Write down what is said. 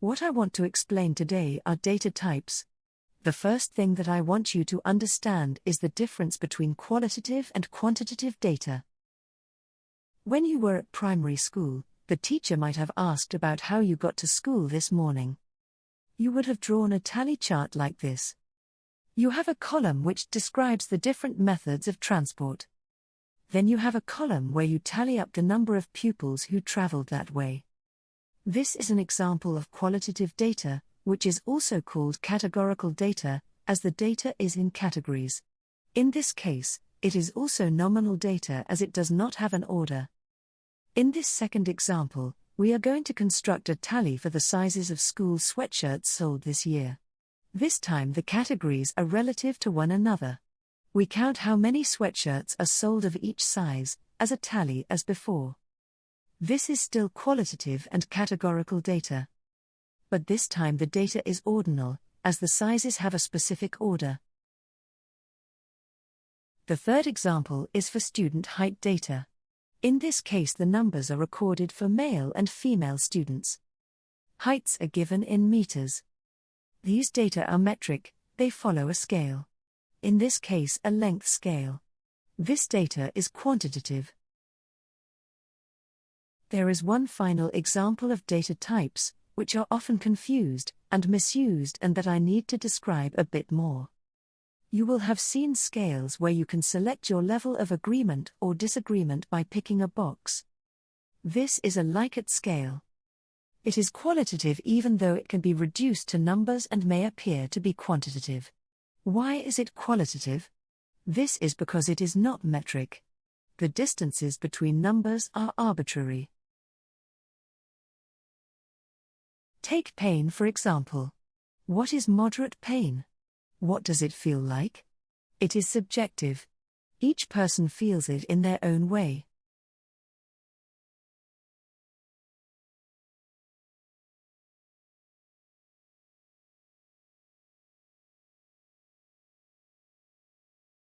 What I want to explain today are data types. The first thing that I want you to understand is the difference between qualitative and quantitative data. When you were at primary school, the teacher might have asked about how you got to school this morning. You would have drawn a tally chart like this. You have a column which describes the different methods of transport. Then you have a column where you tally up the number of pupils who traveled that way. This is an example of qualitative data, which is also called categorical data, as the data is in categories. In this case, it is also nominal data as it does not have an order. In this second example, we are going to construct a tally for the sizes of school sweatshirts sold this year. This time the categories are relative to one another. We count how many sweatshirts are sold of each size, as a tally as before. This is still qualitative and categorical data. But this time the data is ordinal, as the sizes have a specific order. The third example is for student height data. In this case, the numbers are recorded for male and female students. Heights are given in meters. These data are metric, they follow a scale. In this case, a length scale. This data is quantitative. There is one final example of data types, which are often confused and misused, and that I need to describe a bit more. You will have seen scales where you can select your level of agreement or disagreement by picking a box. This is a Likert scale. It is qualitative even though it can be reduced to numbers and may appear to be quantitative. Why is it qualitative? This is because it is not metric. The distances between numbers are arbitrary. Take pain for example. What is moderate pain? What does it feel like? It is subjective. Each person feels it in their own way.